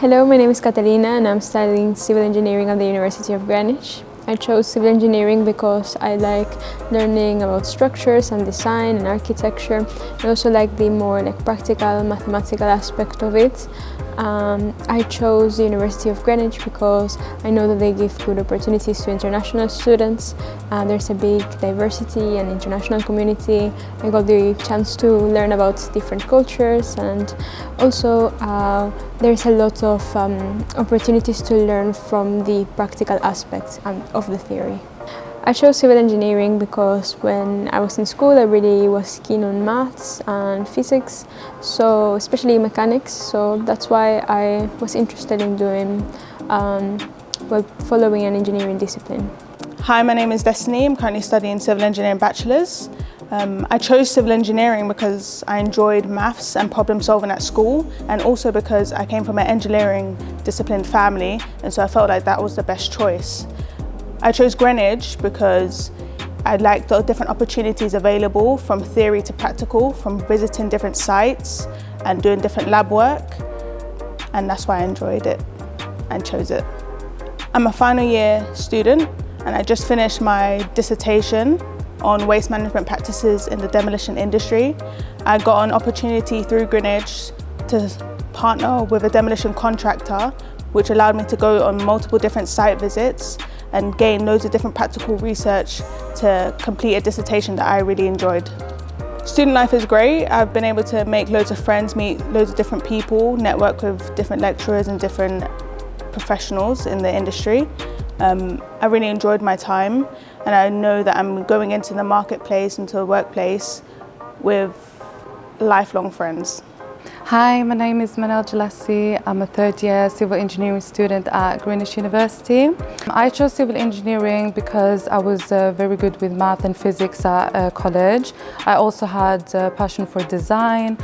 Hello, my name is Catalina and I'm studying civil engineering at the University of Greenwich. I chose civil engineering because I like learning about structures and design and architecture. I also like the more like practical mathematical aspect of it. Um, I chose the University of Greenwich because I know that they give good opportunities to international students. Uh, there's a big diversity and international community. I got the chance to learn about different cultures and also uh, there's a lot of um, opportunities to learn from the practical aspects um, of the theory. I chose civil engineering because when I was in school I really was keen on maths and physics, so especially mechanics, so that's why I was interested in doing, um, well, following an engineering discipline. Hi, my name is Destiny. I'm currently studying civil engineering bachelor's. Um, I chose civil engineering because I enjoyed maths and problem solving at school and also because I came from an engineering disciplined family and so I felt like that was the best choice. I chose Greenwich because I liked the different opportunities available from theory to practical, from visiting different sites and doing different lab work. And that's why I enjoyed it and chose it. I'm a final year student and I just finished my dissertation on waste management practices in the demolition industry. I got an opportunity through Greenwich to partner with a demolition contractor which allowed me to go on multiple different site visits and gain loads of different practical research to complete a dissertation that I really enjoyed. Student life is great. I've been able to make loads of friends, meet loads of different people, network with different lecturers and different professionals in the industry. Um, I really enjoyed my time and I know that I'm going into the marketplace, into the workplace with lifelong friends. Hi, my name is Manal Jalassi. I'm a third year civil engineering student at Greenwich University. I chose civil engineering because I was uh, very good with math and physics at uh, college. I also had a passion for design.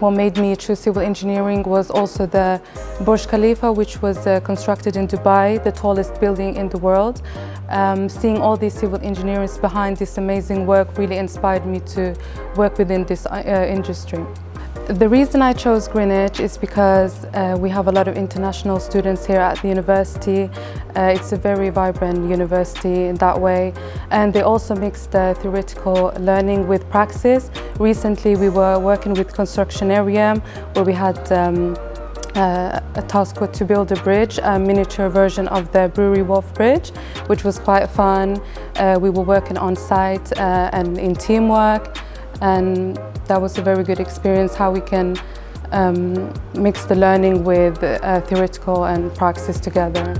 What made me choose civil engineering was also the Burj Khalifa, which was uh, constructed in Dubai, the tallest building in the world. Um, seeing all these civil engineers behind this amazing work really inspired me to work within this uh, industry. The reason I chose Greenwich is because uh, we have a lot of international students here at the university. Uh, it's a very vibrant university in that way and they also mix the theoretical learning with praxis. Recently we were working with construction area where we had um, uh, a task to build a bridge, a miniature version of the Brewery Wharf Bridge, which was quite fun. Uh, we were working on site uh, and in teamwork and that was a very good experience how we can um, mix the learning with uh, theoretical and praxis together.